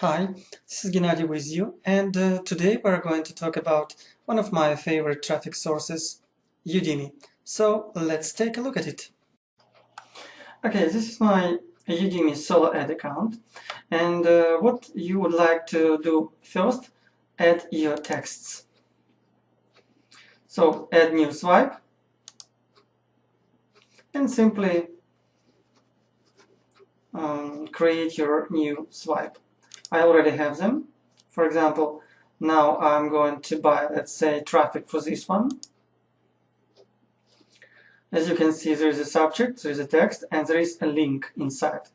Hi, this is Gennady with you, and uh, today we're going to talk about one of my favorite traffic sources, Udimi. So let's take a look at it. Okay, this is my Udimi solo ad account, and uh, what you would like to do first, add your texts. So add new swipe, and simply um, create your new swipe. I already have them. For example, now I'm going to buy, let's say, traffic for this one. As you can see, there is a subject, there is a text, and there is a link inside.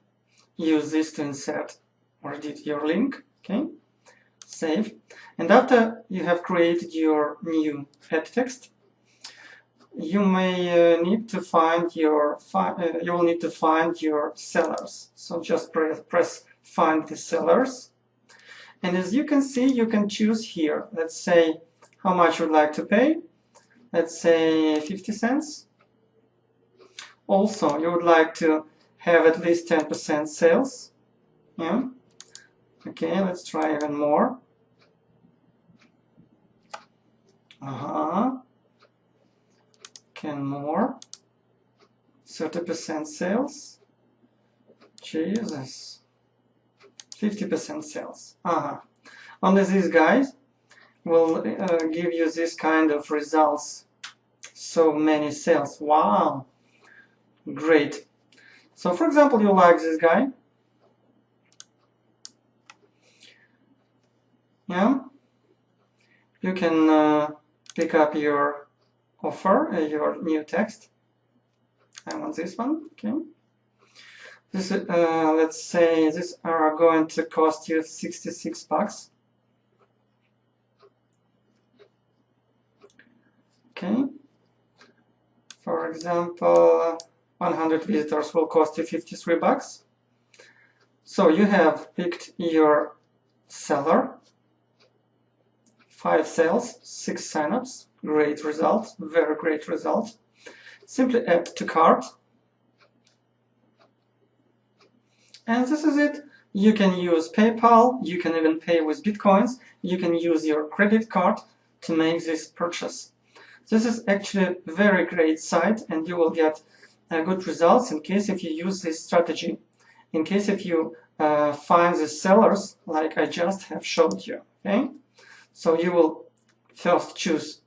Use this to insert or edit your link, okay? Save. And after you have created your new head text, you may uh, need to find your uh, you will need to find your sellers. So just press, press find the sellers. And as you can see, you can choose here. Let's say how much you'd like to pay. Let's say 50 cents. Also, you would like to have at least 10% sales. Yeah. Okay, let's try even more. Uh-huh. Can more. 30% sales. Jesus. 50% sales. Uh -huh. Only these guys will uh, give you this kind of results. So many sales. Wow. Great. So for example, you like this guy. Yeah. You can uh, pick up your offer, uh, your new text. I want this one. Okay. This, uh, let's say these are going to cost you 66 bucks. Okay. For example, 100 visitors will cost you 53 bucks. So you have picked your seller, five sales, six signups, great result, very great result. Simply add to cart And this is it. You can use PayPal, you can even pay with Bitcoins, you can use your credit card to make this purchase. This is actually a very great site and you will get uh, good results in case if you use this strategy. In case if you uh, find the sellers like I just have showed you. Okay, So you will first choose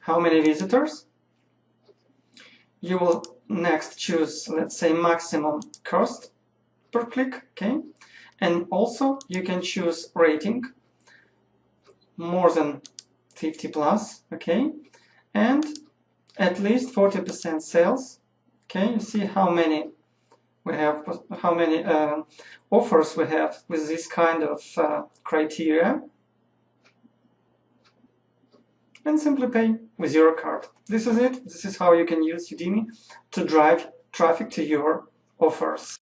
how many visitors. You will next choose, let's say, maximum cost per click, okay? And also you can choose rating more than 50 plus, okay? And at least 40% sales, okay? You see how many we have, how many uh, offers we have with this kind of uh, criteria. And simply pay with your card. This is it. This is how you can use Udimi to drive traffic to your offers.